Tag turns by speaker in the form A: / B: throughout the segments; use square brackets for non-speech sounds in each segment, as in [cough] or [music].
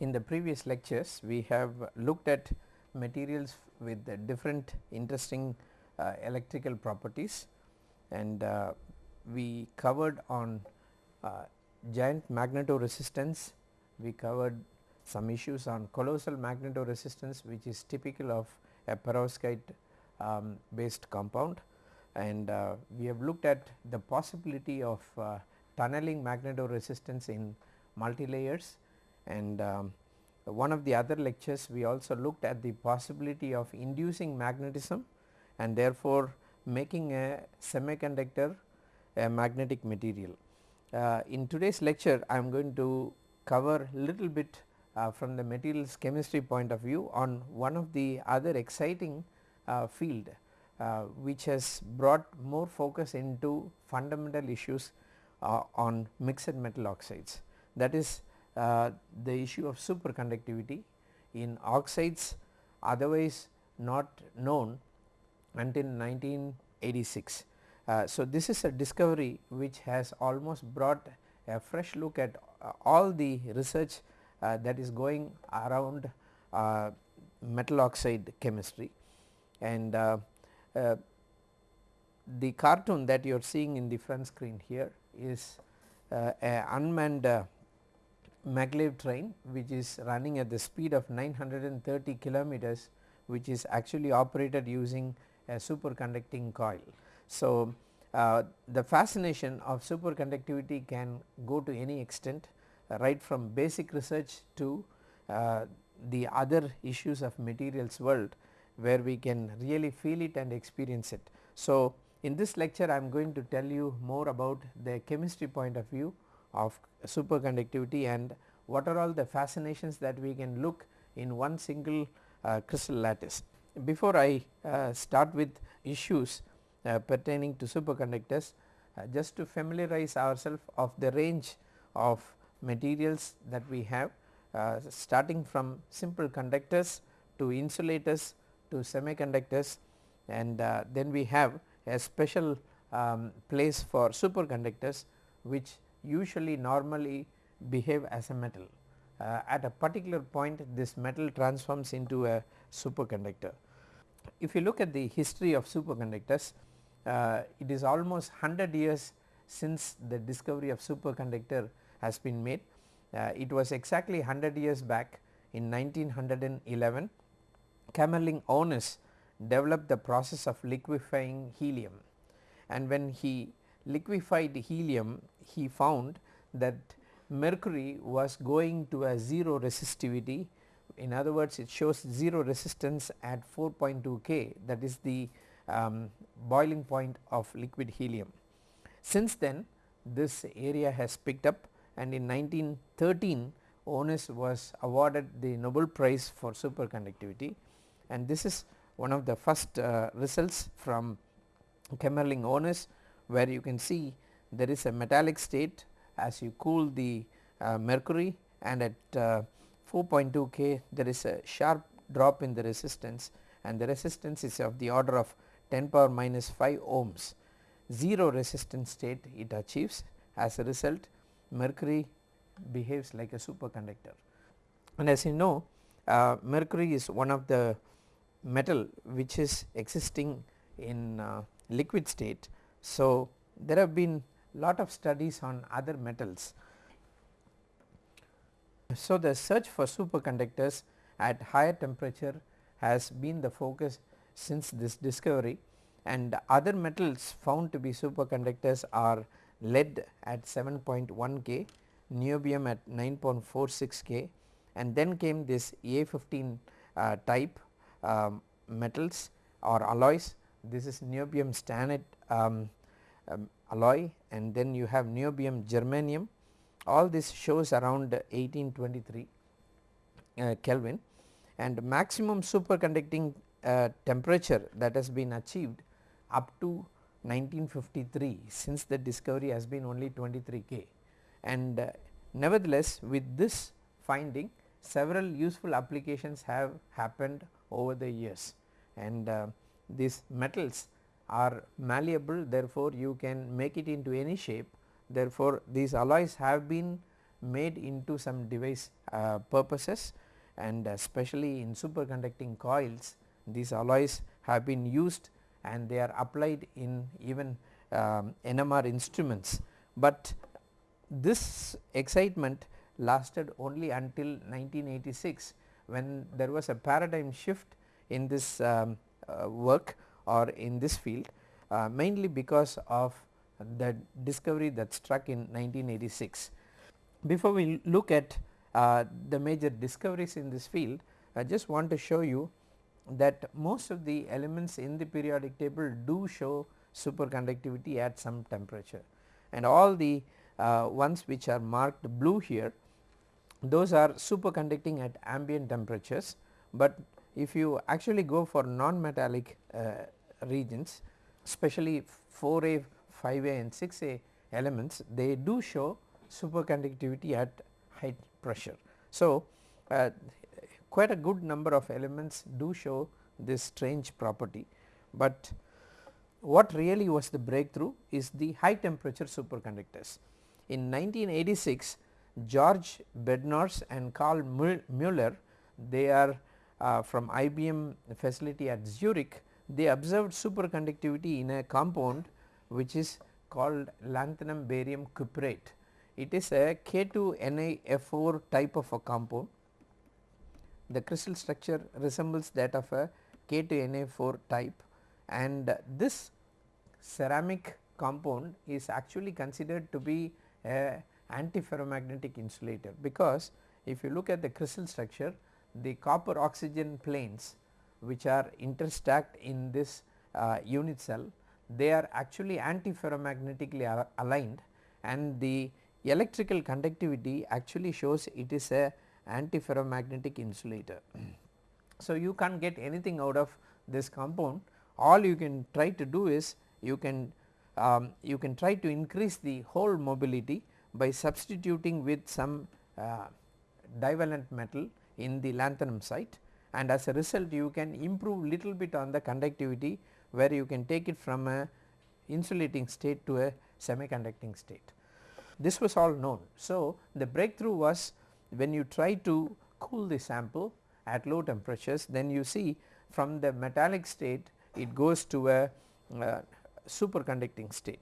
A: In the previous lectures we have looked at materials with different interesting uh, electrical properties and uh, we covered on uh, giant magnetoresistance, we covered some issues on colossal magnetoresistance which is typical of a perovskite um, based compound. And uh, we have looked at the possibility of uh, tunneling magnetoresistance in multilayers and um, one of the other lectures we also looked at the possibility of inducing magnetism and therefore making a semiconductor a magnetic material. Uh, in today's lecture I am going to cover little bit uh, from the materials chemistry point of view on one of the other exciting uh, field uh, which has brought more focus into fundamental issues uh, on mixed metal oxides that is the issue of superconductivity in oxides otherwise not known until 1986. Uh, so, this is a discovery which has almost brought a fresh look at uh, all the research uh, that is going around uh, metal oxide chemistry and uh, uh, the cartoon that you are seeing in the front screen here is uh, a unmanned uh, maglev train which is running at the speed of 930 kilometers which is actually operated using a superconducting coil. So, uh, the fascination of superconductivity can go to any extent uh, right from basic research to uh, the other issues of materials world where we can really feel it and experience it. So, in this lecture I am going to tell you more about the chemistry point of view of superconductivity and what are all the fascinations that we can look in one single uh, crystal lattice. Before I uh, start with issues uh, pertaining to superconductors, uh, just to familiarize ourselves of the range of materials that we have uh, starting from simple conductors to insulators to semiconductors and uh, then we have a special um, place for superconductors which usually normally behave as a metal. Uh, at a particular point this metal transforms into a superconductor. If you look at the history of superconductors, uh, it is almost 100 years since the discovery of superconductor has been made. Uh, it was exactly 100 years back in 1911 Kamerlingh Onnes developed the process of liquefying helium and when he liquefied helium he found that mercury was going to a 0 resistivity in other words it shows 0 resistance at 4.2 K that is the um, boiling point of liquid helium. Since then this area has picked up and in 1913 Onnes was awarded the Nobel prize for superconductivity and this is one of the first uh, results from Kamerlingh Onnes where you can see there is a metallic state as you cool the uh, mercury and at uh, 4.2 K there is a sharp drop in the resistance and the resistance is of the order of 10 power minus 5 ohms. 0 resistance state it achieves as a result mercury behaves like a superconductor. And as you know uh, mercury is one of the metal which is existing in uh, liquid state. So, there have been lot of studies on other metals. So, the search for superconductors at higher temperature has been the focus since this discovery and other metals found to be superconductors are lead at 7.1 K, niobium at 9.46 K and then came this A15 uh, type um, metals or alloys this is niobium stannate um, um, alloy and then you have niobium germanium. All this shows around 1823 uh, Kelvin. And maximum superconducting uh, temperature that has been achieved up to 1953 since the discovery has been only 23 K. And uh, nevertheless with this finding several useful applications have happened over the years. And uh, these metals are malleable therefore, you can make it into any shape. Therefore, these alloys have been made into some device uh, purposes. And especially in superconducting coils these alloys have been used and they are applied in even um, NMR instruments, but this excitement lasted only until 1986 when there was a paradigm shift in this um, uh, work or in this field uh, mainly because of the discovery that struck in 1986. Before we look at uh, the major discoveries in this field, I just want to show you that most of the elements in the periodic table do show superconductivity at some temperature and all the uh, ones which are marked blue here those are superconducting at ambient temperatures, but if you actually go for non-metallic uh, regions especially 4A, 5A and 6A elements they do show superconductivity at high pressure. So, uh, quite a good number of elements do show this strange property, but what really was the breakthrough is the high temperature superconductors. In 1986 George Bednorz and Karl Mueller they are uh, from IBM facility at Zurich they observed superconductivity in a compound which is called lanthanum barium cuprate. It is a K2NiF4 type of a compound. The crystal structure resembles that of a K2NiF4 type and this ceramic compound is actually considered to be a antiferromagnetic insulator because if you look at the crystal structure the copper oxygen planes which are interstacked in this uh, unit cell they are actually antiferromagnetically aligned and the electrical conductivity actually shows it is a antiferromagnetic insulator. [clears throat] so, you can't get anything out of this compound all you can try to do is you can um, you can try to increase the hole mobility by substituting with some uh, divalent metal in the lanthanum site and as a result you can improve little bit on the conductivity where you can take it from a insulating state to a semiconducting state. This was all known. So, the breakthrough was when you try to cool the sample at low temperatures then you see from the metallic state it goes to a uh, superconducting state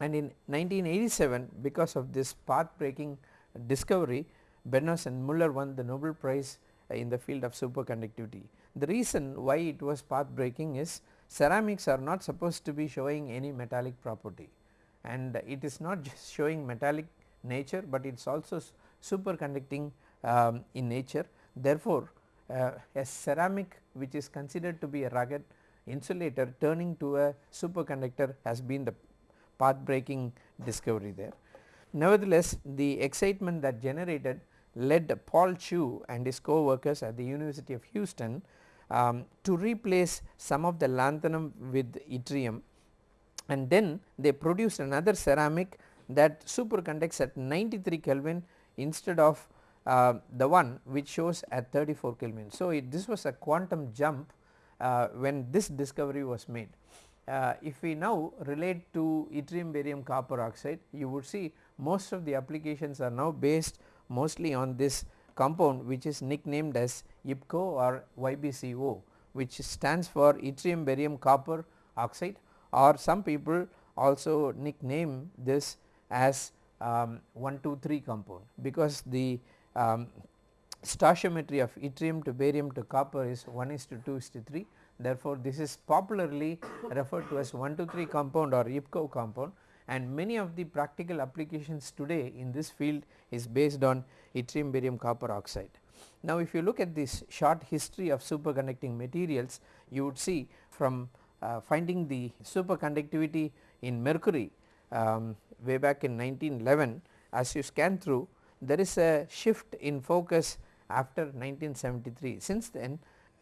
A: and in 1987 because of this path breaking discovery Bednorz and Muller won the Nobel prize in the field of superconductivity. The reason why it was path breaking is ceramics are not supposed to be showing any metallic property and it is not just showing metallic nature, but it is also superconducting um, in nature. Therefore, uh, a ceramic which is considered to be a rugged insulator turning to a superconductor has been the path breaking discovery there. Nevertheless, the excitement that generated led Paul Chu and his co-workers at the University of Houston um, to replace some of the lanthanum with yttrium and then they produced another ceramic that superconducts at 93 Kelvin instead of uh, the one which shows at 34 Kelvin. So, it, this was a quantum jump uh, when this discovery was made. Uh, if we now relate to yttrium barium copper oxide you would see most of the applications are now based mostly on this compound which is nicknamed as YBCO or YBCO which stands for yttrium barium copper oxide or some people also nickname this as um, 123 compound because the um, stoichiometry of yttrium to barium to copper is 1 is to 2 is to 3 therefore, this is popularly [coughs] referred to as 123 compound or YBCO compound and many of the practical applications today in this field is based on yttrium barium copper oxide. Now, if you look at this short history of superconducting materials you would see from uh, finding the superconductivity in mercury um, way back in 1911 as you scan through there is a shift in focus after 1973 since then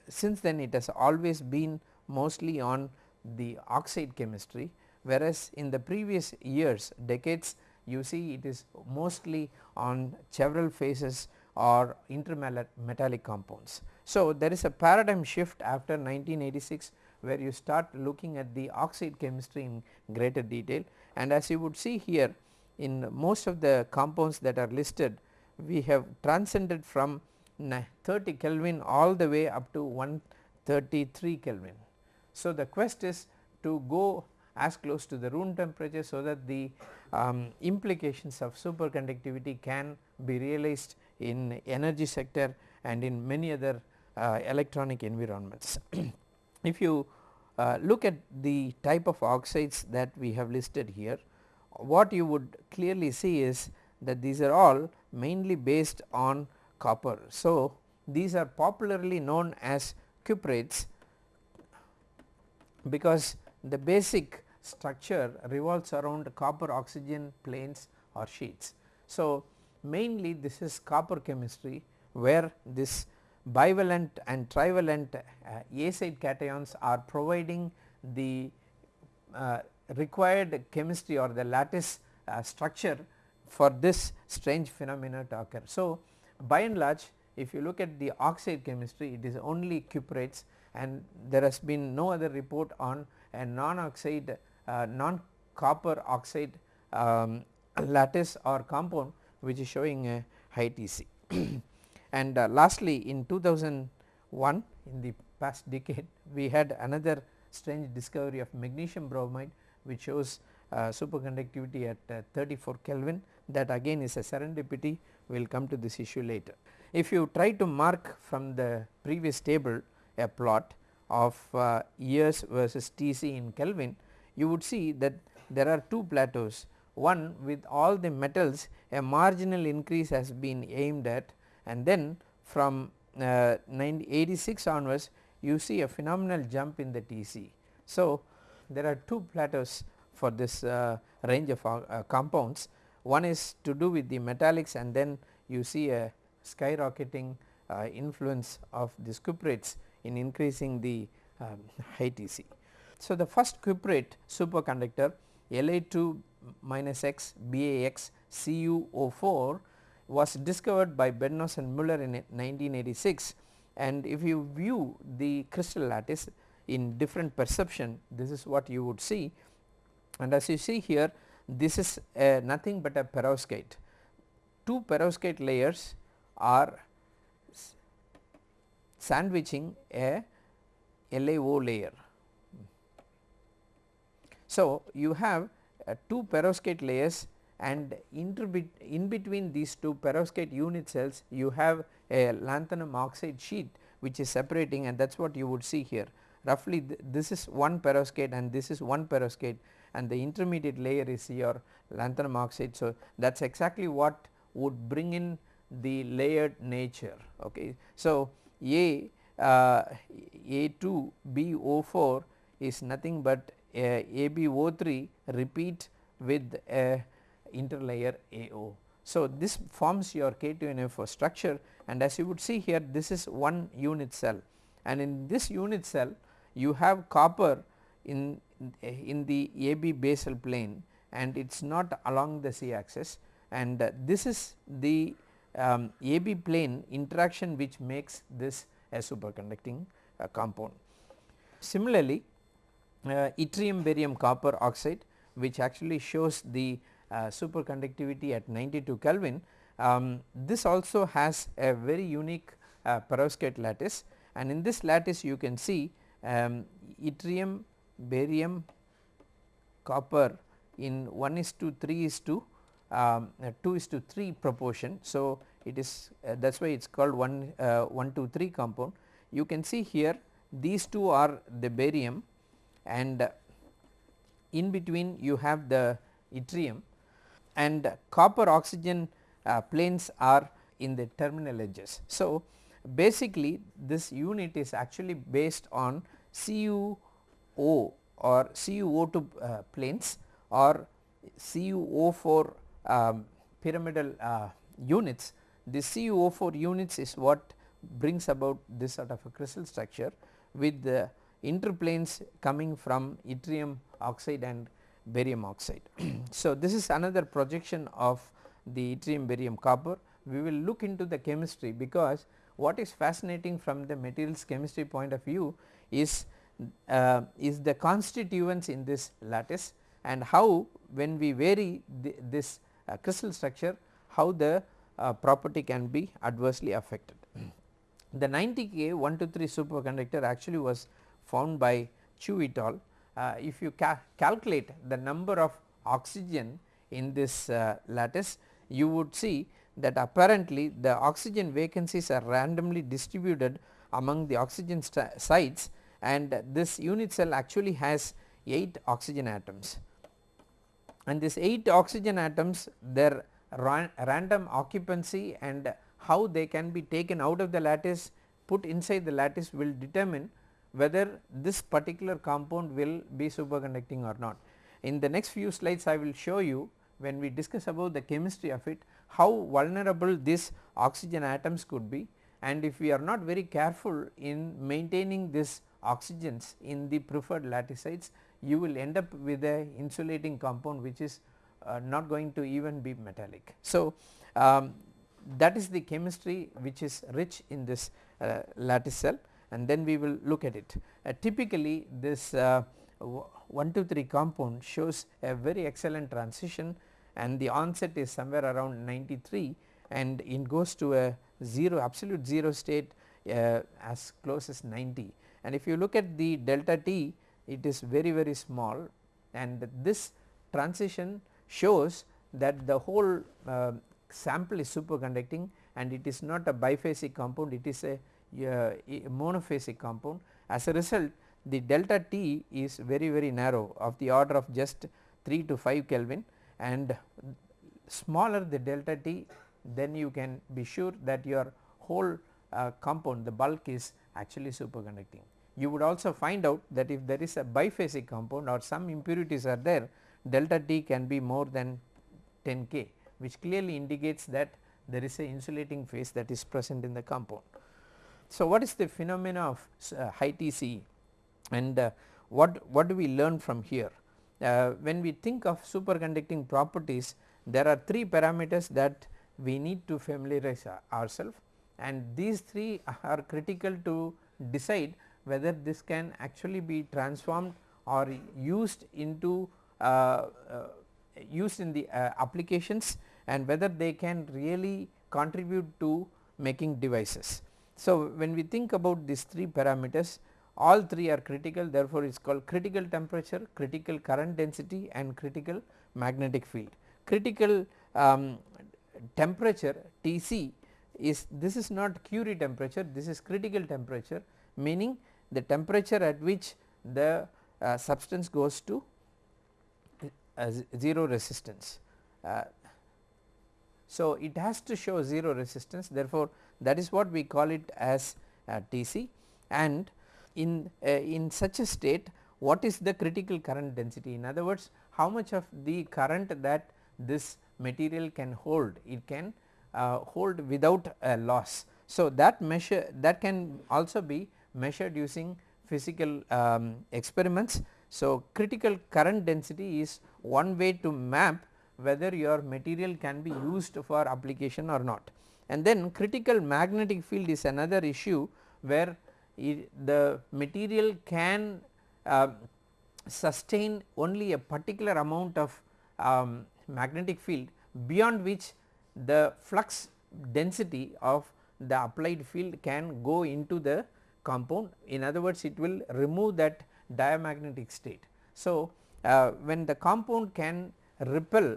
A: since then it has always been mostly on the oxide chemistry whereas in the previous years decades you see it is mostly on Chevrel phases or intermetallic compounds. So, there is a paradigm shift after 1986 where you start looking at the oxide chemistry in greater detail and as you would see here in most of the compounds that are listed we have transcended from 30 Kelvin all the way up to 133 Kelvin. So, the quest is to go as close to the room temperature so that the um, implications of superconductivity can be realized in energy sector and in many other uh, electronic environments. [clears throat] if you uh, look at the type of oxides that we have listed here, what you would clearly see is that these are all mainly based on copper. So, these are popularly known as cuprates because the basic structure revolves around copper oxygen planes or sheets. So, mainly this is copper chemistry where this bivalent and trivalent uh, A side cations are providing the uh, required chemistry or the lattice uh, structure for this strange phenomena to occur. So, by and large if you look at the oxide chemistry it is only cuprates and there has been no other report on a non oxide uh, non copper oxide um, lattice or compound which is showing a high TC. [clears throat] and uh, lastly in 2001 in the past decade [laughs] we had another strange discovery of magnesium boride which shows uh, superconductivity at uh, 34 Kelvin that again is a serendipity we will come to this issue later. If you try to mark from the previous table a plot of uh, years versus Tc in Kelvin you would see that there are two plateaus one with all the metals a marginal increase has been aimed at and then from uh, 86 onwards you see a phenomenal jump in the Tc. So, there are two plateaus for this uh, range of uh, compounds one is to do with the metallics and then you see a skyrocketing uh, influence of the cuprates in increasing the um, high Tc. So, the first cuprate superconductor La2 minus X BAX CuO4 was discovered by Bednorz and Muller in 1986 and if you view the crystal lattice in different perception this is what you would see and as you see here this is nothing but a perovskite. Two perovskite layers are sandwiching a LaO layer. So, you have uh, two perovskite layers and in between these two perovskite unit cells you have a lanthanum oxide sheet which is separating and that is what you would see here. Roughly th this is one perovskite and this is one perovskite and the intermediate layer is your lanthanum oxide. So, that is exactly what would bring in the layered nature. Okay. So, A uh, A2 BO4 is nothing but a AbO3 repeat with a interlayer AO. So, this forms your K2NiF4 structure and as you would see here this is one unit cell and in this unit cell you have copper in in the AB basal plane and it is not along the C axis and uh, this is the um, AB plane interaction which makes this a superconducting uh, compound. Similarly, uh, yttrium barium copper oxide which actually shows the uh, superconductivity at 92 Kelvin. Um, this also has a very unique uh, perovskite lattice and in this lattice you can see um, yttrium barium copper in 1 is to 3 is to um, uh, 2 is to 3 proportion. So, it is uh, that is why it is called 1 uh, 1 2 3 compound. You can see here these two are the barium and in between you have the yttrium and copper oxygen uh, planes are in the terminal edges. So, basically this unit is actually based on CuO or CuO2 uh, planes or CuO4 um, pyramidal uh, units. The CuO4 units is what brings about this sort of a crystal structure with the interplanes coming from yttrium oxide and barium oxide. [clears throat] so, this is another projection of the yttrium barium copper. We will look into the chemistry because what is fascinating from the materials chemistry point of view is uh, is the constituents in this lattice. and how when we vary the, this crystal structure how the uh, property can be adversely affected. [clears throat] the 90 K 1 to 3 superconductor actually was found by Chu et al. Uh, if you ca calculate the number of oxygen in this uh, lattice you would see that apparently the oxygen vacancies are randomly distributed among the oxygen sites and this unit cell actually has 8 oxygen atoms and this 8 oxygen atoms their ran random occupancy and how they can be taken out of the lattice put inside the lattice will determine whether this particular compound will be superconducting or not. In the next few slides I will show you when we discuss about the chemistry of it how vulnerable these oxygen atoms could be and if we are not very careful in maintaining this oxygens in the preferred lattice you will end up with a insulating compound which is uh, not going to even be metallic. So, um, that is the chemistry which is rich in this uh, lattice cell and then we will look at it. Uh, typically this uh, 1 2 3 compound shows a very excellent transition and the onset is somewhere around 93 and it goes to a 0 absolute 0 state uh, as close as 90 and if you look at the delta t it is very very small. And this transition shows that the whole uh, sample is superconducting and it is not a biphasic compound it is a, uh, monophasic compound. As a result the delta T is very very narrow of the order of just 3 to 5 Kelvin. And smaller the delta T then you can be sure that your whole uh, compound the bulk is actually superconducting. You would also find out that if there is a biphasic compound or some impurities are there delta T can be more than 10 K which clearly indicates that there is a insulating phase that is present in the compound. So, what is the phenomena of uh, high TC and uh, what, what do we learn from here? Uh, when we think of superconducting properties there are 3 parameters that we need to familiarize ourselves and these 3 are critical to decide whether this can actually be transformed or used into uh, uh, used in the uh, applications and whether they can really contribute to making devices. So, when we think about these 3 parameters all 3 are critical therefore, it is called critical temperature, critical current density and critical magnetic field. Critical um, temperature Tc is this is not Curie temperature this is critical temperature meaning the temperature at which the uh, substance goes to uh, 0 resistance. Uh, so, it has to show 0 resistance therefore, that is what we call it as uh, Tc and in, uh, in such a state what is the critical current density in other words how much of the current that this material can hold it can uh, hold without a loss. So, that measure that can also be measured using physical um, experiments. So, critical current density is one way to map whether your material can be used for application or not. And then critical magnetic field is another issue where the material can uh, sustain only a particular amount of um, magnetic field beyond which the flux density of the applied field can go into the compound in other words it will remove that diamagnetic state. So, uh, when the compound can repel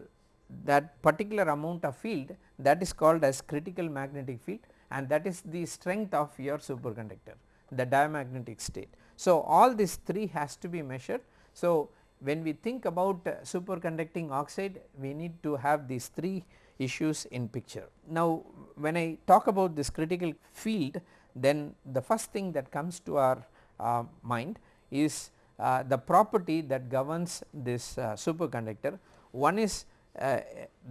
A: that particular amount of field that is called as critical magnetic field and that is the strength of your superconductor the diamagnetic state. So, all these 3 has to be measured. So, when we think about uh, superconducting oxide we need to have these 3 issues in picture. Now, when I talk about this critical field then the first thing that comes to our uh, mind is uh, the property that governs this uh, superconductor. One is uh,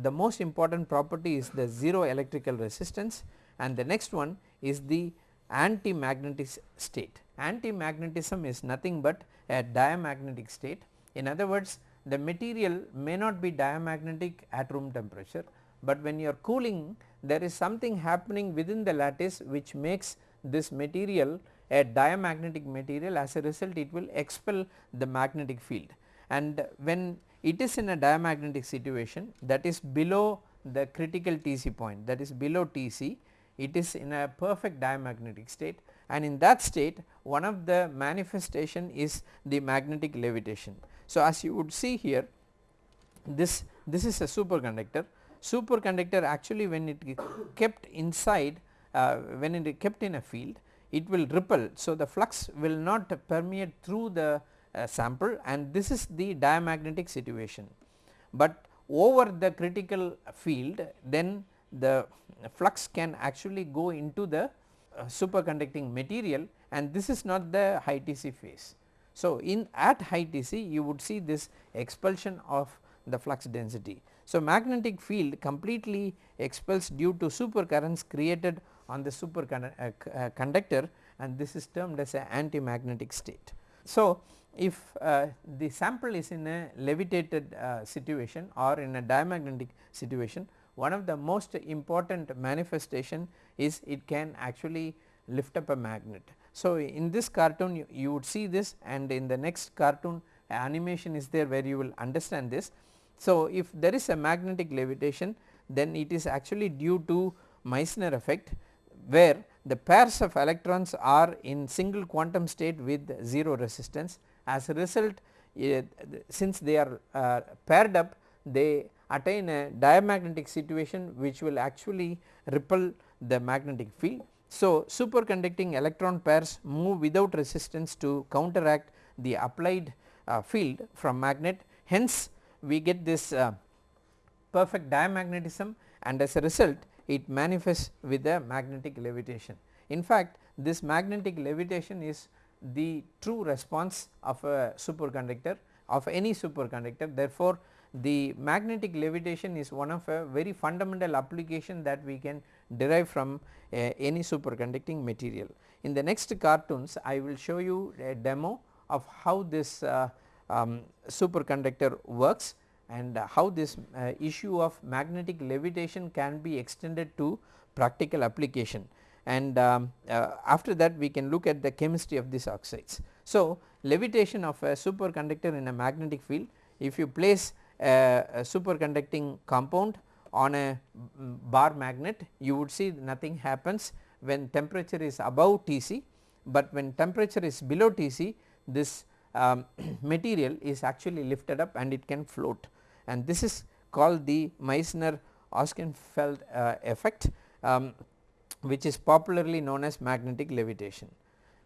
A: the most important property is the 0 electrical resistance and the next one is the anti-magnetic state. Anti-magnetism is nothing but a diamagnetic state. In other words, the material may not be diamagnetic at room temperature, but when you are cooling there is something happening within the lattice which makes this material a diamagnetic material as a result it will expel the magnetic field. And when it is in a diamagnetic situation that is below the critical Tc point that is below Tc it is in a perfect diamagnetic state. And in that state one of the manifestation is the magnetic levitation. So, as you would see here this this is a superconductor. Superconductor actually when it kept inside uh, when it is kept in a field it will ripple. So, the flux will not permeate through the uh, sample and this is the diamagnetic situation, but over the critical field then the flux can actually go into the uh, superconducting material and this is not the high Tc phase. So, in at high Tc you would see this expulsion of the flux density. So, magnetic field completely expels due to supercurrents created on the superconductor uh, uh, and this is termed as a anti-magnetic state. So, if uh, the sample is in a levitated uh, situation or in a diamagnetic situation one of the most important manifestation is it can actually lift up a magnet. So, in this cartoon you, you would see this and in the next cartoon animation is there where you will understand this. So, if there is a magnetic levitation then it is actually due to Meissner effect where the pairs of electrons are in single quantum state with 0 resistance as a result uh, since they are uh, paired up they attain a diamagnetic situation which will actually repel the magnetic field. So, superconducting electron pairs move without resistance to counteract the applied uh, field from magnet hence we get this uh, perfect diamagnetism and as a result it manifests with a magnetic levitation. In fact, this magnetic levitation is the true response of a superconductor of any superconductor therefore, the magnetic levitation is one of a very fundamental application that we can derive from uh, any superconducting material. In the next cartoons I will show you a demo of how this uh, um, superconductor works and how this uh, issue of magnetic levitation can be extended to practical application and um, uh, after that we can look at the chemistry of these oxides. So, levitation of a superconductor in a magnetic field if you place a, a superconducting compound on a bar magnet you would see nothing happens when temperature is above Tc, but when temperature is below Tc this um, [clears throat] material is actually lifted up and it can float and this is called the Meissner Ochsenfeld uh, effect um, which is popularly known as magnetic levitation.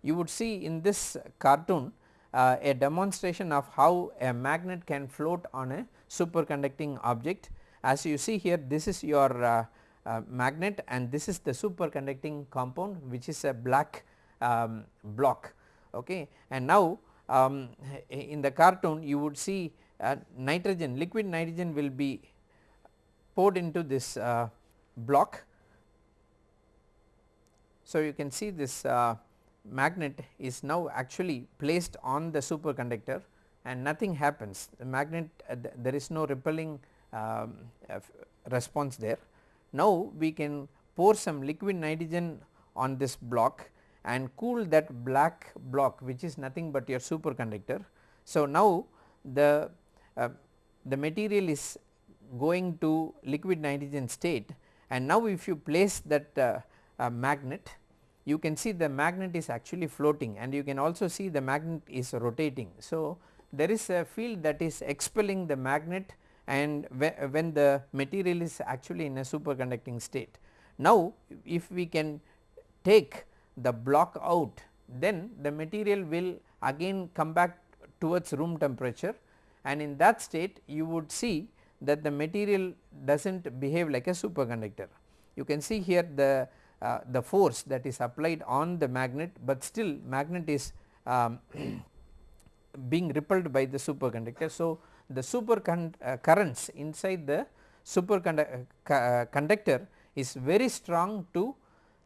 A: You would see in this cartoon uh, a demonstration of how a magnet can float on a superconducting object. As you see here this is your uh, uh, magnet and this is the superconducting compound which is a black um, block okay. and now um, in the cartoon you would see nitrogen liquid nitrogen will be poured into this uh, block. So, you can see this uh, magnet is now actually placed on the superconductor and nothing happens the magnet uh, th there is no repelling um, response there. Now, we can pour some liquid nitrogen on this block and cool that black block which is nothing but your superconductor. So, now the uh, the material is going to liquid nitrogen state and now if you place that uh, uh, magnet you can see the magnet is actually floating and you can also see the magnet is rotating. So, there is a field that is expelling the magnet and when the material is actually in a superconducting state. Now, if we can take the block out then the material will again come back towards room temperature and in that state you would see that the material does not behave like a superconductor. You can see here the uh, the force that is applied on the magnet, but still magnet is um, [clears throat] being repelled by the superconductor. So, the super uh, currents inside the superconductor uh, uh, is very strong to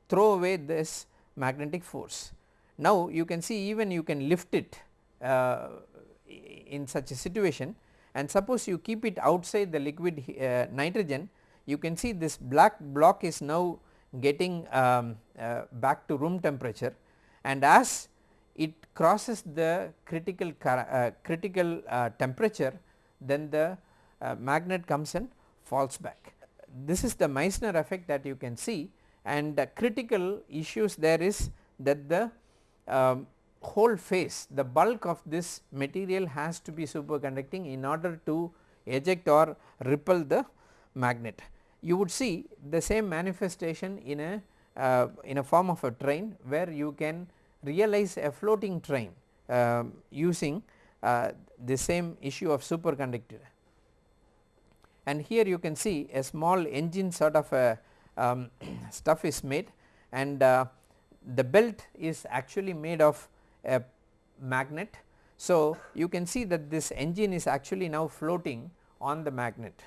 A: throw away this magnetic force. Now, you can see even you can lift it uh, in such a situation. And suppose you keep it outside the liquid uh, nitrogen you can see this black block is now getting um, uh, back to room temperature. And as it crosses the critical uh, critical uh, temperature then the uh, magnet comes and falls back. This is the Meissner effect that you can see. And the critical issues there is that the um, whole face the bulk of this material has to be superconducting in order to eject or repel the magnet. You would see the same manifestation in a uh, in a form of a train where you can realize a floating train uh, using uh, the same issue of superconductor. And here you can see a small engine sort of a um, [clears throat] stuff is made and uh, the belt is actually made of a magnet. So, you can see that this engine is actually now floating on the magnet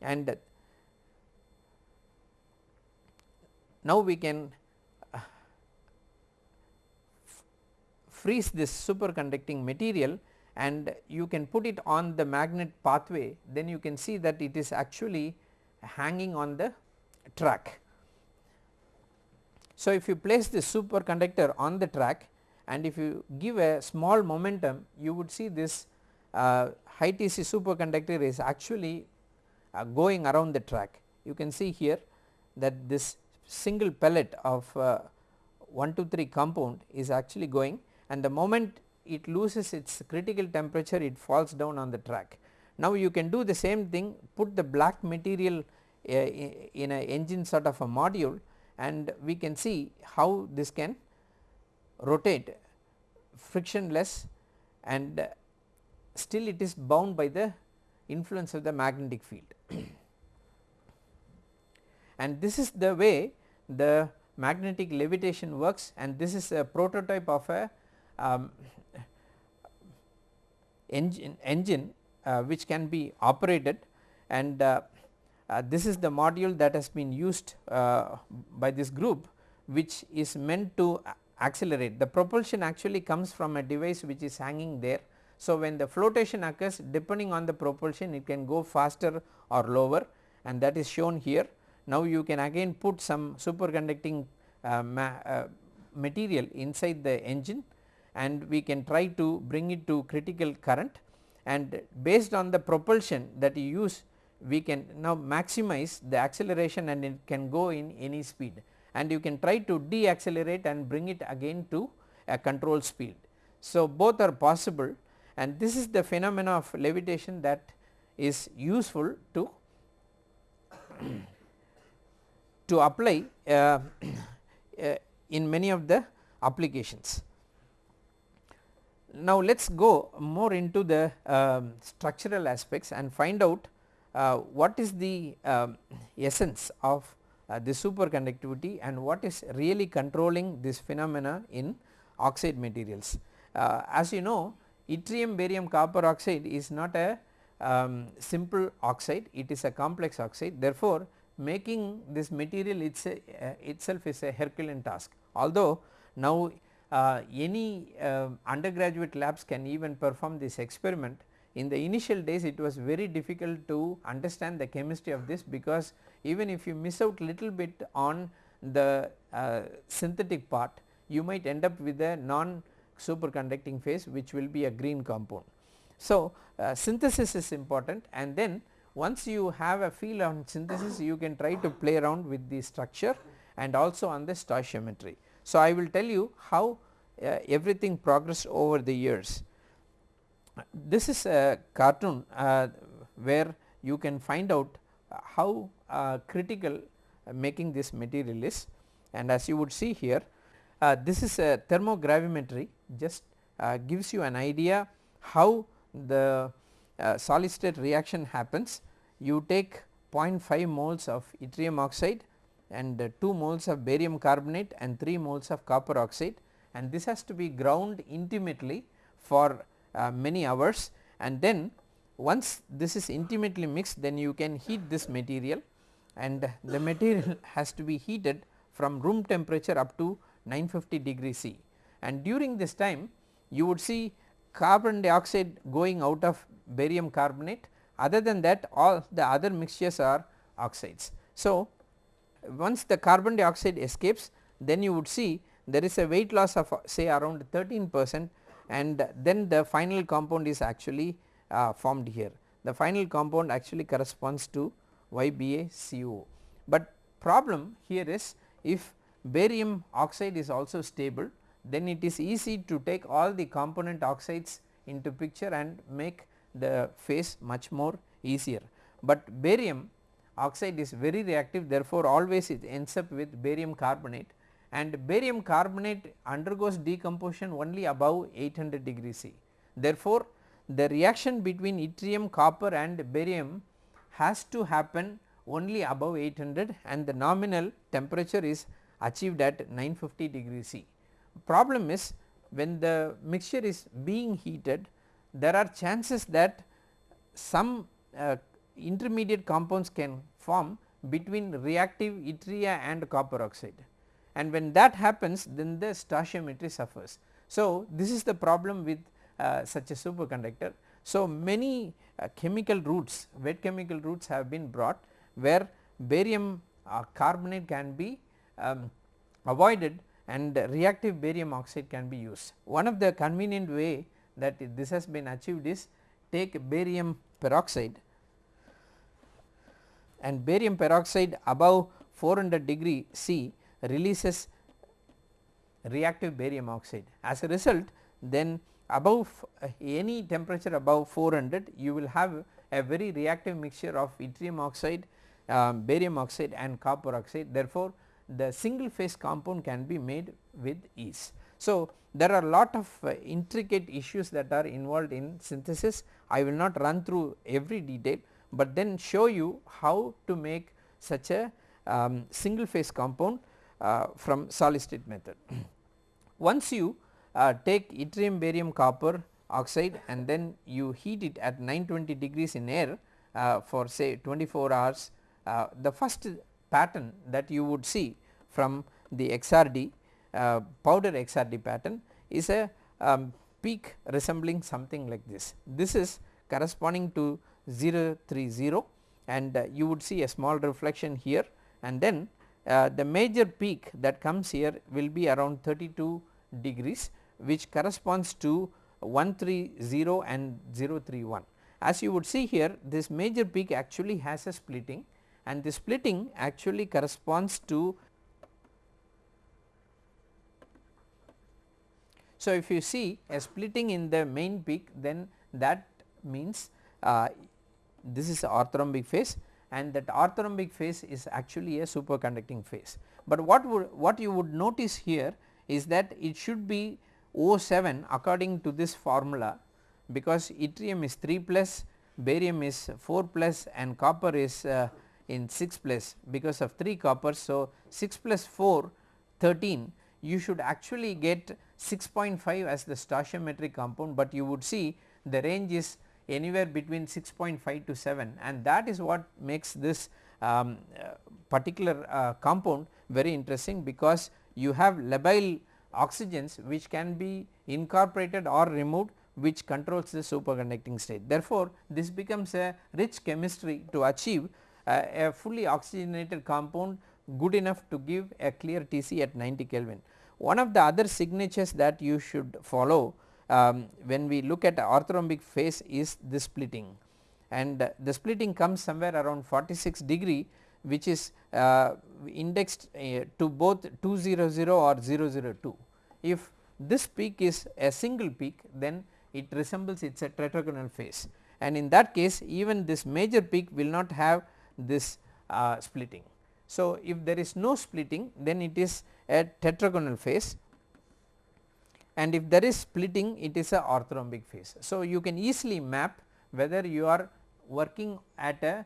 A: and now we can uh, freeze this superconducting material and you can put it on the magnet pathway then you can see that it is actually hanging on the track. So, if you place the superconductor on the track and if you give a small momentum you would see this uh, high TC superconductor is actually uh, going around the track. You can see here that this single pellet of uh, 1 2 3 compound is actually going and the moment it loses its critical temperature it falls down on the track. Now you can do the same thing put the black material uh, in a engine sort of a module and we can see how this can rotate frictionless and still it is bound by the influence of the magnetic field. [clears throat] and this is the way the magnetic levitation works and this is a prototype of a um, engine, engine uh, which can be operated and uh, uh, this is the module that has been used uh, by this group which is meant to accelerate. The propulsion actually comes from a device which is hanging there. So, when the flotation occurs depending on the propulsion it can go faster or lower and that is shown here. Now, you can again put some superconducting uh, ma uh, material inside the engine and we can try to bring it to critical current and based on the propulsion that you use we can now maximize the acceleration and it can go in any speed and you can try to deaccelerate and bring it again to a control speed. So, both are possible and this is the phenomena of levitation that is useful to to apply uh, [coughs] uh, in many of the applications. Now, let us go more into the um, structural aspects and find out uh, what is the uh, essence of uh, the superconductivity and what is really controlling this phenomena in oxide materials. Uh, as you know yttrium barium copper oxide is not a um, simple oxide it is a complex oxide therefore making this material it's a, uh, itself is a herculean task although now uh, any uh, undergraduate labs can even perform this experiment in the initial days it was very difficult to understand the chemistry of this because even if you miss out little bit on the uh, synthetic part you might end up with a non superconducting phase which will be a green compound. So, uh, synthesis is important and then once you have a feel on synthesis you can try to play around with the structure and also on the stoichiometry. So, I will tell you how uh, everything progressed over the years this is a cartoon uh, where you can find out how uh, critical making this material is and as you would see here uh, this is a thermogravimetry just uh, gives you an idea how the uh, solid state reaction happens. You take 0.5 moles of yttrium oxide and 2 moles of barium carbonate and 3 moles of copper oxide and this has to be ground intimately for uh, many hours and then once this is intimately mixed then you can heat this material and the material [laughs] has to be heated from room temperature up to 950 degree C and during this time you would see carbon dioxide going out of barium carbonate other than that all the other mixtures are oxides. So, once the carbon dioxide escapes then you would see there is a weight loss of say around 13 percent and then the final compound is actually uh, formed here. the final compound actually corresponds to YBaCO. But problem here is if barium oxide is also stable then it is easy to take all the component oxides into picture and make the phase much more easier. But barium oxide is very reactive therefore, always it ends up with barium carbonate and barium carbonate undergoes decomposition only above 800 degree C. Therefore, the reaction between yttrium, copper and barium has to happen only above 800 and the nominal temperature is achieved at 950 degree C. Problem is when the mixture is being heated there are chances that some uh, intermediate compounds can form between reactive yttria and copper oxide and when that happens then the stoichiometry suffers. So, this is the problem with uh, such a superconductor. So, many uh, chemical routes wet chemical routes have been brought where barium uh, carbonate can be um, avoided and reactive barium oxide can be used. One of the convenient way that this has been achieved is take barium peroxide and barium peroxide above 400 degree C releases reactive barium oxide. As a result then above uh, any temperature above 400 you will have a very reactive mixture of yttrium oxide, um, barium oxide and copper oxide therefore, the single phase compound can be made with ease. So, there are lot of uh, intricate issues that are involved in synthesis I will not run through every detail, but then show you how to make such a um, single phase compound from solid state method. [clears throat] Once you uh, take yttrium barium copper oxide and then you heat it at 920 degrees in air uh, for say 24 hours, uh, the first pattern that you would see from the XRD uh, powder XRD pattern is a um, peak resembling something like this. This is corresponding to 030 and uh, you would see a small reflection here and then uh, the major peak that comes here will be around 32 degrees which corresponds to 130 and 031. As you would see here this major peak actually has a splitting and the splitting actually corresponds to So, if you see a splitting in the main peak then that means uh, this is orthorhombic phase and that orthorhombic phase is actually a superconducting phase. But what would what you would notice here is that it should be O7 according to this formula because yttrium is 3 plus, barium is 4 plus and copper is uh, in 6 plus because of 3 copper. So, 6 plus 4 13 you should actually get 6.5 as the stoichiometric compound, but you would see the range is anywhere between 6.5 to 7 and that is what makes this um, uh, particular uh, compound very interesting because you have labile oxygens which can be incorporated or removed which controls the superconducting state. Therefore, this becomes a rich chemistry to achieve uh, a fully oxygenated compound good enough to give a clear TC at 90 Kelvin. One of the other signatures that you should follow um, when we look at orthorhombic phase is the splitting and the splitting comes somewhere around 46 degree which is uh, indexed uh, to both 200 or 002. If this peak is a single peak then it resembles it is a tetragonal phase and in that case even this major peak will not have this uh, splitting. So, if there is no splitting then it is a tetragonal phase and if there is splitting it is a orthorhombic phase. So, you can easily map whether you are working at a,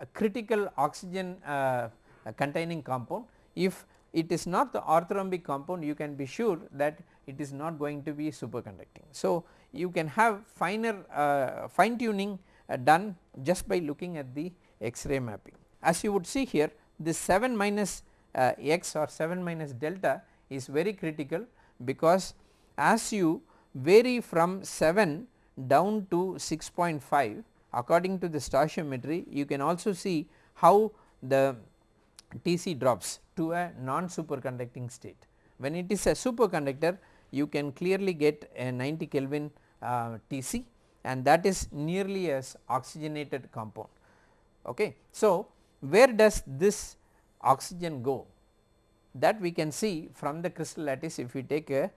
A: a critical oxygen uh, containing compound. If it is not the orthorhombic compound you can be sure that it is not going to be superconducting. So, you can have finer uh, fine tuning uh, done just by looking at the X-ray mapping. As you would see here this 7 minus uh, x or 7 minus delta is very critical because as you vary from 7 down to 6.5 according to the stoichiometry you can also see how the Tc drops to a non superconducting state. When it is a superconductor you can clearly get a 90 Kelvin uh, Tc and that is nearly as oxygenated compound. Okay. So, where does this oxygen go that we can see from the crystal lattice if we take a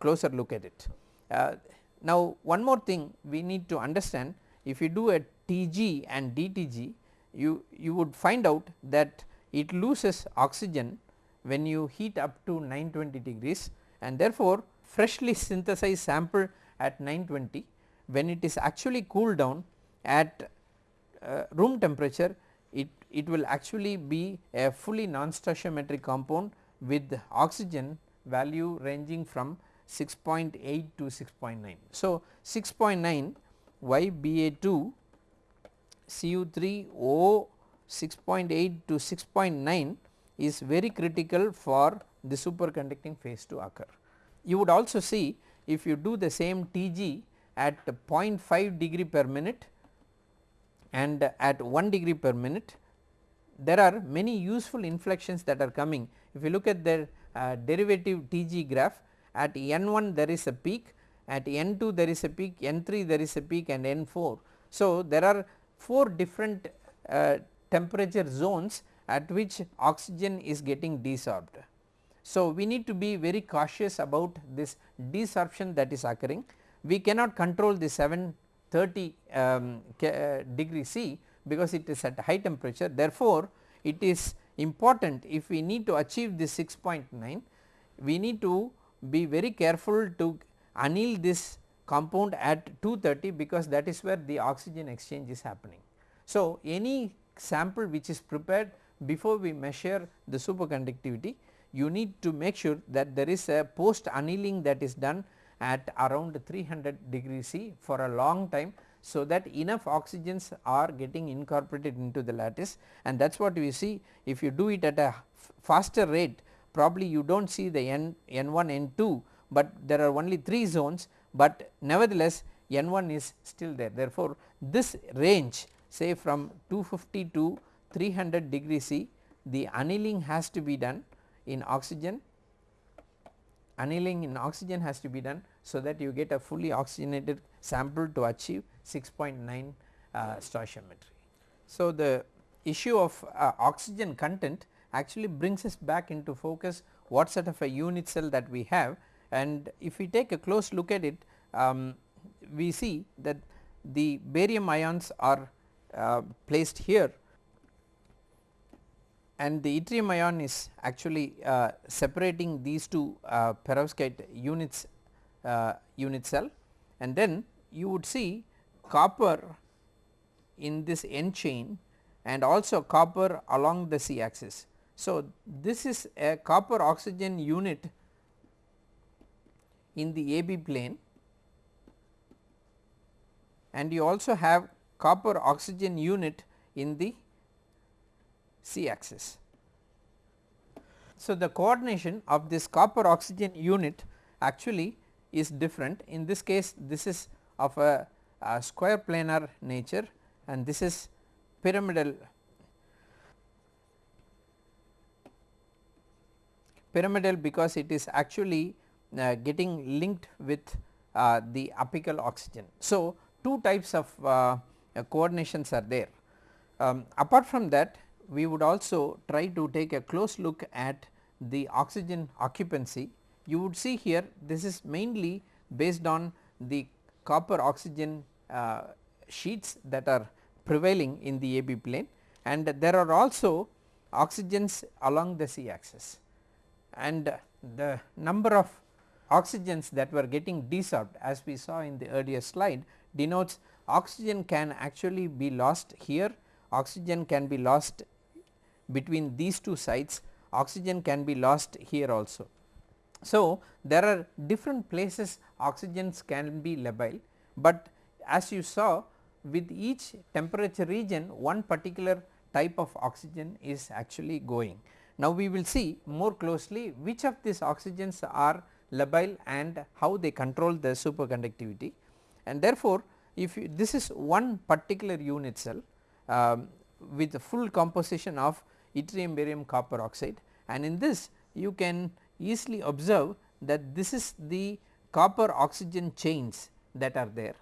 A: closer look at it. Uh, now, one more thing we need to understand if you do a Tg and DTG you, you would find out that it loses oxygen when you heat up to 920 degrees and therefore, freshly synthesized sample at 920 when it is actually cooled down at uh, room temperature it, it will actually be a fully non-stoichiometric compound with oxygen value ranging from 6.8 to 6.9. So, 6.9 YBA2 Cu3O 6.8 to 6.9 is very critical for the superconducting phase to occur. You would also see if you do the same Tg at 0.5 degree per minute and at 1 degree per minute there are many useful inflections that are coming. If you look at the derivative Tg graph at n1 there is a peak, at n2 there is a peak, n3 there is a peak and n4. So, there are 4 different uh, temperature zones at which oxygen is getting desorbed. So, we need to be very cautious about this desorption that is occurring. We cannot control the 730 um, uh, degree C because it is at high temperature. Therefore, it is important if we need to achieve this 6.9 we need to be very careful to anneal this compound at 230 because that is where the oxygen exchange is happening. So, any sample which is prepared before we measure the superconductivity you need to make sure that there is a post annealing that is done at around 300 degree C for a long time so that enough oxygens are getting incorporated into the lattice and that is what we see if you do it at a faster rate probably you do not see the N, N1, N2, but there are only 3 zones, but nevertheless N1 is still there. Therefore, this range say from 250 to 300 degree C the annealing has to be done in oxygen annealing in oxygen has to be done so that you get a fully oxygenated sample to achieve 6.9 uh, stoichiometry. So, the issue of uh, oxygen content actually brings us back into focus what sort of a unit cell that we have and if we take a close look at it um, we see that the barium ions are uh, placed here and the yttrium ion is actually uh, separating these two uh, perovskite units uh, unit cell and then you would see copper in this N chain and also copper along the C axis. So, this is a copper oxygen unit in the AB plane and you also have copper oxygen unit in the C axis. So, the coordination of this copper oxygen unit actually is different in this case this is of a, a square planar nature and this is pyramidal pyramidal because it is actually uh, getting linked with uh, the apical oxygen. So, two types of uh, coordinations are there. Um, apart from that we would also try to take a close look at the oxygen occupancy. You would see here this is mainly based on the copper oxygen uh, sheets that are prevailing in the AB plane. And there are also oxygens along the C axis. And the number of oxygens that were getting desorbed as we saw in the earlier slide denotes oxygen can actually be lost here, oxygen can be lost between these two sites, oxygen can be lost here also. So, there are different places oxygens can be labile, but as you saw with each temperature region one particular type of oxygen is actually going. Now, we will see more closely which of these oxygens are labile and how they control the superconductivity and therefore, if you, this is one particular unit cell um, with the full composition of yttrium barium copper oxide and in this you can easily observe that this is the copper oxygen chains that are there.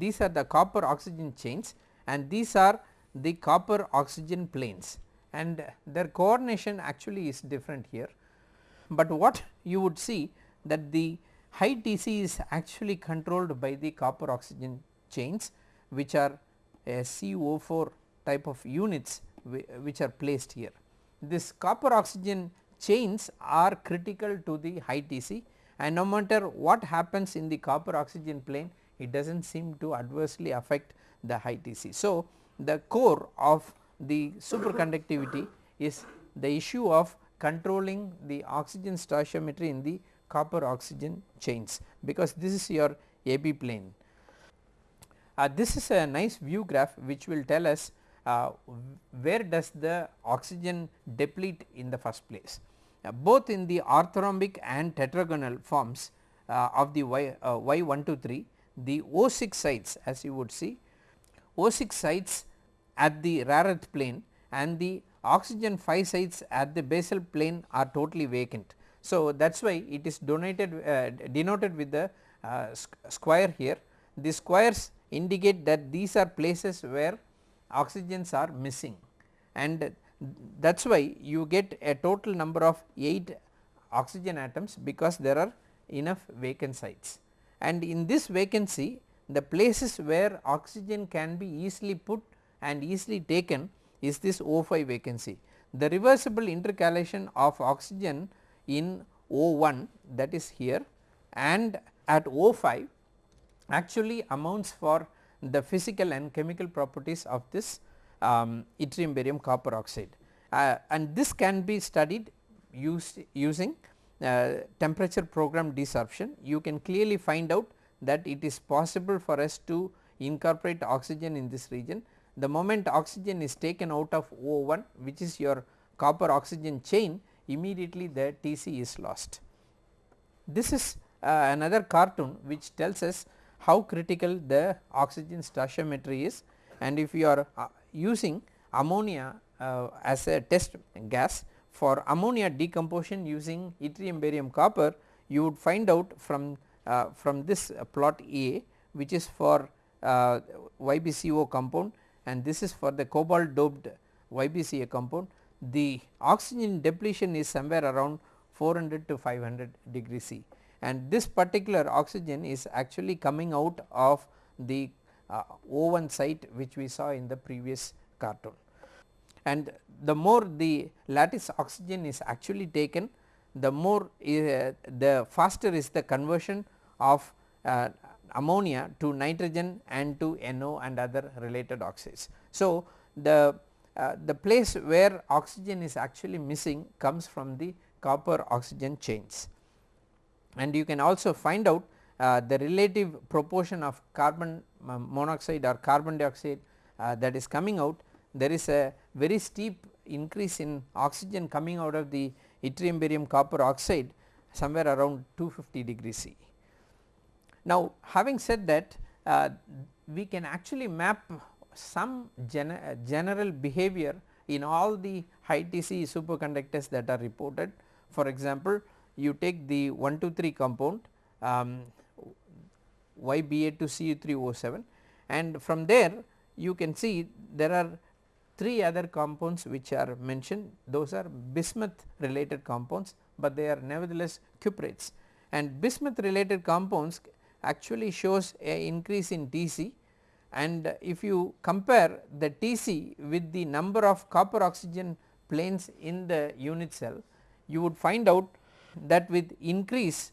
A: these are the copper oxygen chains and these are the copper oxygen planes and their coordination actually is different here. But what you would see that the high Tc is actually controlled by the copper oxygen chains which are a CO4 type of units which are placed here. This copper oxygen chains are critical to the high Tc and no matter what happens in the copper oxygen plane it does not seem to adversely affect the high Tc. So, the core of the superconductivity is the issue of controlling the oxygen stoichiometry in the copper oxygen chains because this is your AB plane. Uh, this is a nice view graph which will tell us uh, where does the oxygen deplete in the first place. Uh, both in the orthorhombic and tetragonal forms uh, of the Y, uh, Y123 the O6 sites as you would see O6 sites at the rare earth plane and the oxygen 5 sites at the basal plane are totally vacant. So, that is why it is donated uh, denoted with the uh, square here. The squares indicate that these are places where oxygens are missing and that is why you get a total number of 8 oxygen atoms because there are enough vacant sites and in this vacancy the places where oxygen can be easily put and easily taken is this O5 vacancy. The reversible intercalation of oxygen in O1 that is here and at O5 actually amounts for the physical and chemical properties of this um, yttrium barium copper oxide uh, and this can be studied use, using uh, temperature program desorption. You can clearly find out that it is possible for us to incorporate oxygen in this region. The moment oxygen is taken out of O1 which is your copper oxygen chain immediately the Tc is lost. This is uh, another cartoon which tells us how critical the oxygen stoichiometry is and if you are uh, using ammonia uh, as a test gas for ammonia decomposition using yttrium barium copper you would find out from uh, from this plot A which is for uh, YBCO compound and this is for the cobalt doped YBCO compound the oxygen depletion is somewhere around 400 to 500 degree C and this particular oxygen is actually coming out of the uh, O1 site which we saw in the previous cartoon. And the more the lattice oxygen is actually taken the more uh, the faster is the conversion of uh, ammonia to nitrogen and to NO and other related oxides. So, the uh, the place where oxygen is actually missing comes from the copper oxygen chains and you can also find out uh, the relative proportion of carbon uh, monoxide or carbon dioxide uh, that is coming out there is a very steep increase in oxygen coming out of the yttrium barium copper oxide somewhere around 250 degree C. Now having said that uh, we can actually map some gen general behavior in all the high Tc superconductors that are reported. For example, you take the 1 2 3 compound um, YBA2CU3O7 and from there you can see there are 3 other compounds which are mentioned. Those are bismuth related compounds, but they are nevertheless cuprates. And bismuth related compounds actually shows a increase in Tc and if you compare the Tc with the number of copper oxygen planes in the unit cell you would find out that with increase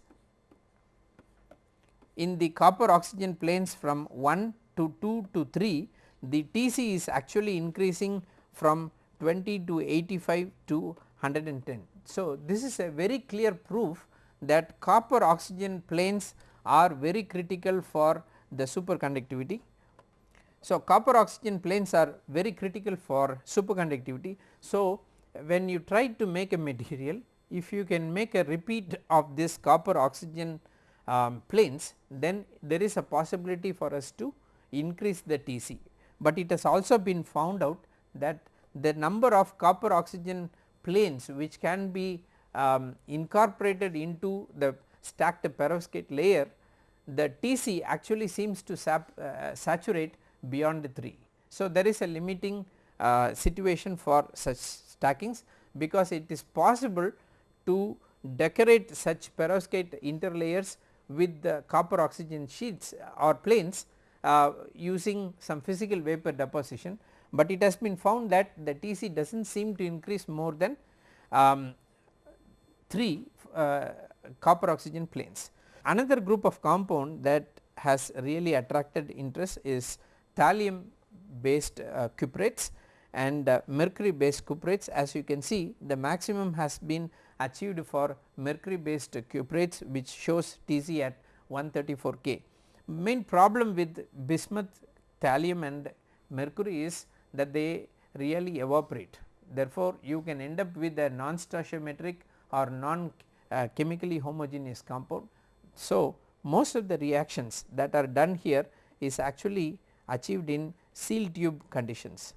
A: in the copper oxygen planes from 1 to 2 to 3 the Tc is actually increasing from 20 to 85 to 110. So, this is a very clear proof that copper oxygen planes are very critical for the superconductivity. So, copper oxygen planes are very critical for superconductivity. So, when you try to make a material if you can make a repeat of this copper oxygen um, planes then there is a possibility for us to increase the Tc, but it has also been found out that the number of copper oxygen planes which can be um, incorporated into the stacked perovskite layer the Tc actually seems to sap, uh, saturate beyond 3. So, there is a limiting uh, situation for such stackings because it is possible to decorate such perovskite interlayers with the copper oxygen sheets or planes uh, using some physical vapor deposition, but it has been found that the Tc does not seem to increase more than um, 3 uh, copper oxygen planes. Another group of compound that has really attracted interest is thallium based uh, cuprates and uh, mercury based cuprates as you can see the maximum has been achieved for mercury based cuprates which shows Tc at 134 K. Main problem with bismuth, thallium and mercury is that they really evaporate therefore, you can end up with a non stoichiometric or non uh, chemically homogeneous compound. So, most of the reactions that are done here is actually achieved in seal tube conditions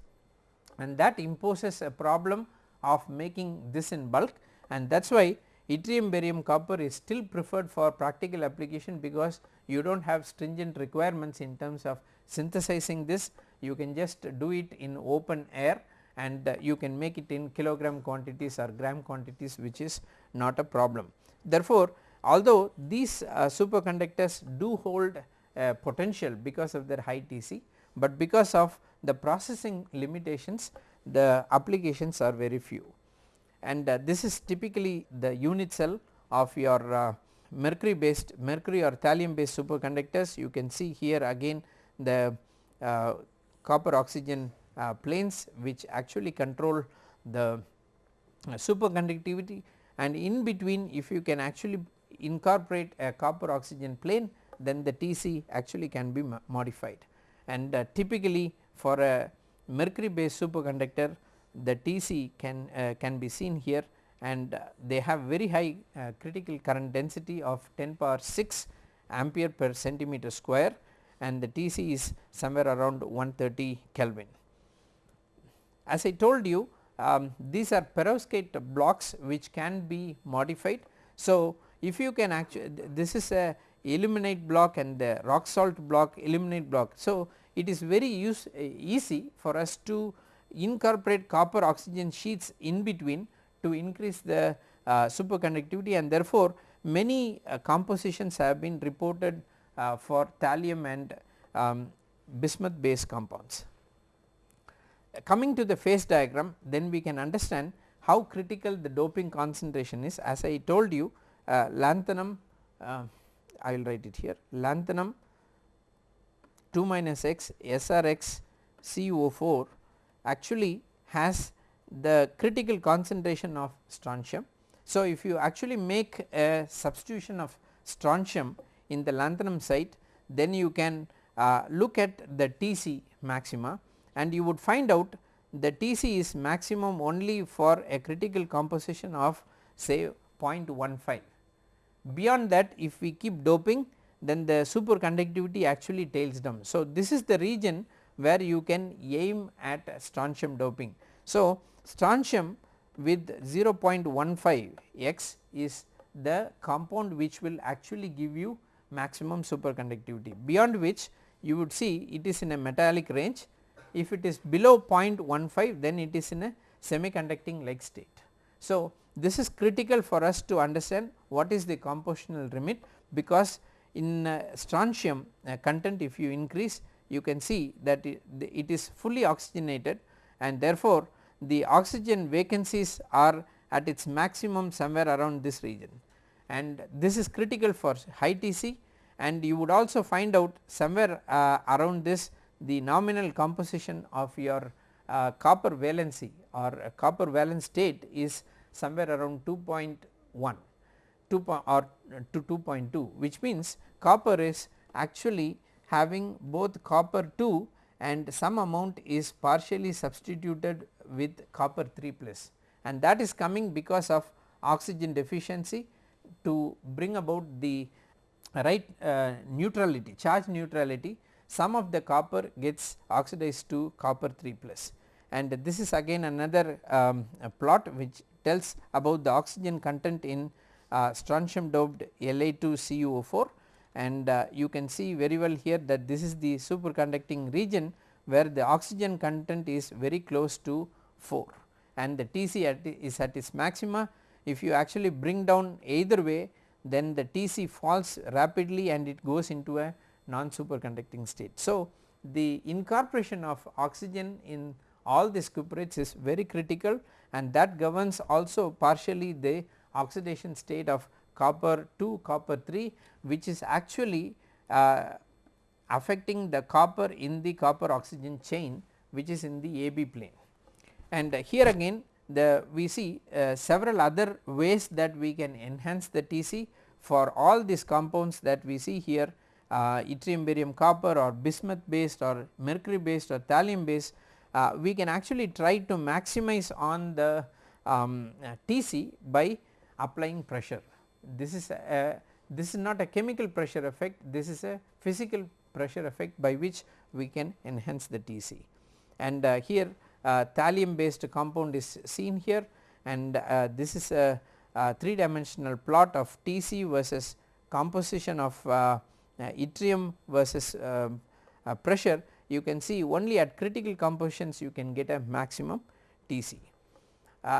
A: and that imposes a problem of making this in bulk and that is why yttrium barium copper is still preferred for practical application because you do not have stringent requirements in terms of synthesizing this you can just do it in open air and uh, you can make it in kilogram quantities or gram quantities which is not a problem. Therefore, although these uh, superconductors do hold uh, potential because of their high Tc, but because of the processing limitations the applications are very few and uh, this is typically the unit cell of your uh, mercury based mercury or thallium based superconductors. You can see here again the uh, copper oxygen uh, planes which actually control the uh, superconductivity. And in between if you can actually incorporate a copper oxygen plane then the Tc actually can be modified. And uh, typically for a mercury based superconductor the Tc can uh, can be seen here and uh, they have very high uh, critical current density of 10 power 6 ampere per centimeter square and the Tc is somewhere around 130 Kelvin. As I told you um, these are perovskite blocks which can be modified. So, if you can actually this is a ilmenite block and the rock salt block ilmenite block. So, it is very use, uh, easy for us to incorporate copper oxygen sheets in between to increase the uh, superconductivity and therefore, many uh, compositions have been reported uh, for thallium and um, bismuth based compounds. Coming to the phase diagram then we can understand how critical the doping concentration is as I told you uh, lanthanum uh, I will write it here lanthanum 2 minus x SRX CO4 actually has the critical concentration of strontium. So, if you actually make a substitution of strontium in the lanthanum site then you can uh, look at the Tc maxima and you would find out the Tc is maximum only for a critical composition of say 0.15. Beyond that if we keep doping then the superconductivity actually tails down. So, this is the region where you can aim at strontium doping. So, strontium with 0.15 x is the compound which will actually give you maximum superconductivity beyond which you would see it is in a metallic range if it is below 0.15 then it is in a semiconducting like state. So, this is critical for us to understand what is the compositional limit because in uh, strontium uh, content if you increase you can see that it, is fully oxygenated and therefore, the oxygen vacancies are at its maximum somewhere around this region. And this is critical for high Tc and you would also find out somewhere uh, around this the nominal composition of your uh, copper valency or copper valence state is somewhere around 2.1 2 or to 2.2 which means copper is actually having both copper 2 and some amount is partially substituted with copper 3 plus. And that is coming because of oxygen deficiency to bring about the right uh, neutrality charge neutrality. Some of the copper gets oxidized to copper 3 plus. And this is again another um, plot which tells about the oxygen content in uh, strontium doped La2CuO4 and uh, you can see very well here that this is the superconducting region where the oxygen content is very close to 4 and the Tc at is at its maxima. If you actually bring down either way then the Tc falls rapidly and it goes into a non superconducting state. So, the incorporation of oxygen in all these cuprates is very critical and that governs also partially the oxidation state of copper 2 copper 3 which is actually uh, affecting the copper in the copper oxygen chain which is in the AB plane. And uh, here again the we see uh, several other ways that we can enhance the TC for all these compounds that we see here uh, yttrium barium copper or bismuth based or mercury based or thallium based uh, we can actually try to maximize on the um, uh, TC by applying pressure. This is a, this is not a chemical pressure effect this is a physical pressure effect by which we can enhance the TC and uh, here uh, thallium based compound is seen here and uh, this is a, a, 3 dimensional plot of TC versus composition of uh, uh, yttrium versus um, uh, pressure you can see only at critical compositions you can get a maximum TC.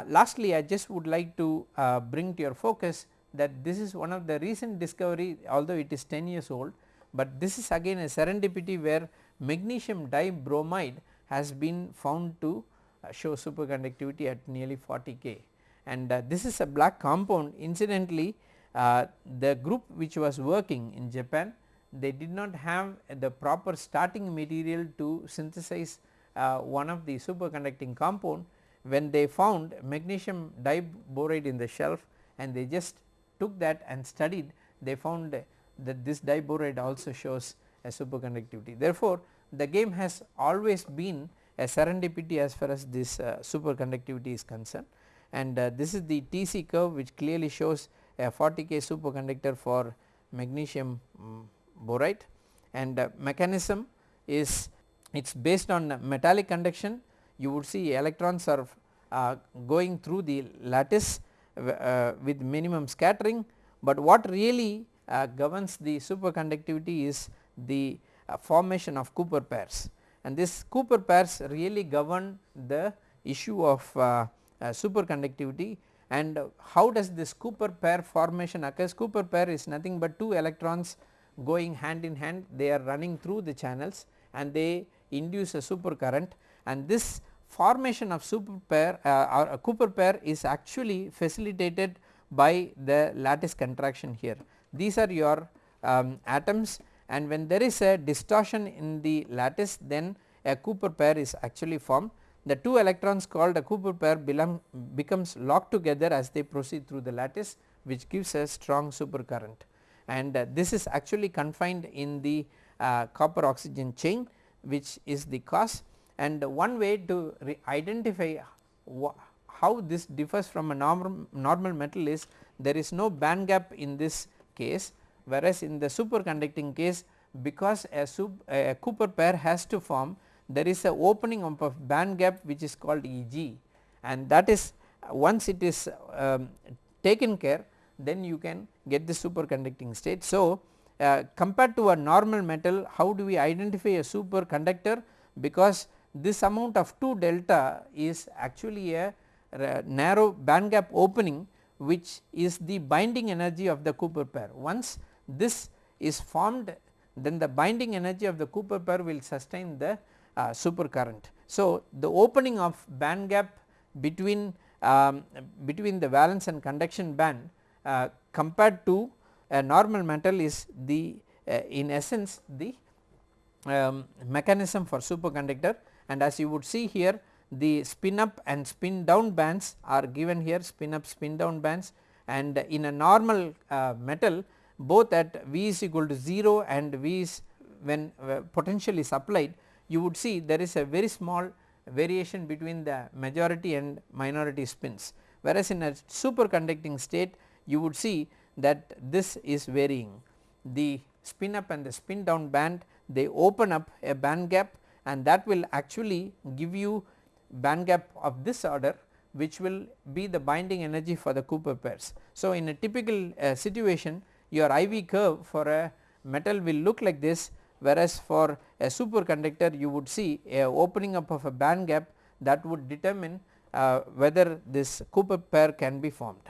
A: lastly I just would like to bring to your focus that this is one of the recent discovery although it is 10 years old, but this is again a serendipity where magnesium diboride has been found to uh, show superconductivity at nearly 40 K. And uh, this is a black compound. Incidentally uh, the group which was working in Japan they did not have the proper starting material to synthesize uh, one of the superconducting compound. When they found magnesium diboride in the shelf and they just took that and studied they found that this diboride also shows a superconductivity. Therefore, the game has always been a serendipity as far as this uh, superconductivity is concerned. And uh, this is the TC curve which clearly shows a 40 K superconductor for magnesium um, boride. And uh, mechanism is it is based on metallic conduction. You would see electrons are uh, going through the lattice with minimum scattering, but what really uh, governs the superconductivity is the uh, formation of Cooper pairs. And this Cooper pairs really govern the issue of superconductivity. And how does this Cooper pair formation occurs Cooper pair is nothing but two electrons going hand in hand. They are running through the channels and they induce a super current and this formation of super pair uh, or a Cooper pair is actually facilitated by the lattice contraction here. These are your um, atoms and when there is a distortion in the lattice then a Cooper pair is actually formed. The two electrons called a Cooper pair becomes locked together as they proceed through the lattice which gives a strong super current and uh, this is actually confined in the uh, copper oxygen chain which is the cause and one way to identify how this differs from a normal, normal metal is there is no band gap in this case whereas in the superconducting case because a, a Cooper pair has to form there is a opening of a band gap which is called Eg and that is once it is um, taken care then you can get the superconducting state. So, uh, compared to a normal metal how do we identify a superconductor because this amount of 2 delta is actually a narrow band gap opening which is the binding energy of the Cooper pair. Once this is formed then the binding energy of the Cooper pair will sustain the uh, super current. So, the opening of band gap between um, between the valence and conduction band uh, compared to a normal metal is the uh, in essence the um, mechanism for superconductor and as you would see here the spin up and spin down bands are given here spin up spin down bands. And in a normal uh, metal both at V is equal to 0 and V is when uh, potential is applied you would see there is a very small variation between the majority and minority spins. Whereas in a superconducting state you would see that this is varying. The spin up and the spin down band they open up a band gap and that will actually give you band gap of this order which will be the binding energy for the Cooper pairs. So, in a typical uh, situation your IV curve for a metal will look like this whereas for a superconductor you would see a opening up of a band gap that would determine uh, whether this Cooper pair can be formed.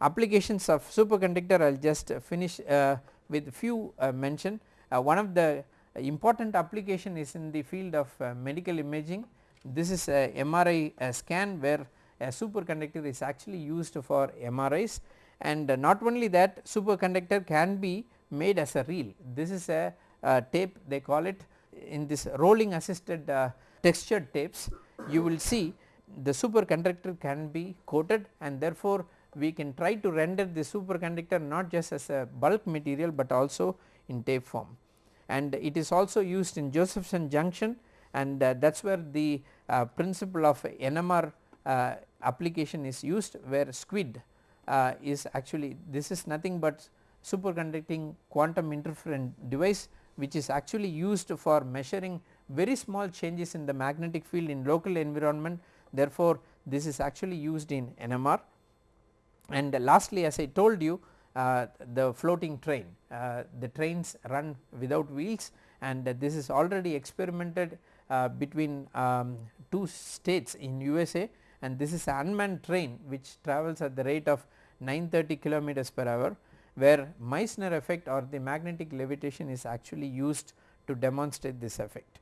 A: Applications of superconductor I will just finish uh, with few uh, mention. Uh, one of the important application is in the field of uh, medical imaging. This is a MRI scan where a superconductor is actually used for MRIs and not only that superconductor can be made as a reel. This is a uh, tape they call it in this rolling assisted uh, textured tapes you will see the superconductor can be coated and therefore we can try to render the superconductor not just as a bulk material but also in tape form and it is also used in Josephson junction. And uh, that is where the uh, principle of NMR uh, application is used where SQUID is actually this is nothing but superconducting quantum interferent device which is actually used for measuring very small changes in the magnetic field in local environment. Therefore this is actually used in NMR and lastly as I told you the floating train uh, the trains run without wheels and this is already experimented uh, between um, two states in USA and this is an unmanned train which travels at the rate of 930 kilometers per hour where Meissner effect or the magnetic levitation is actually used to demonstrate this effect.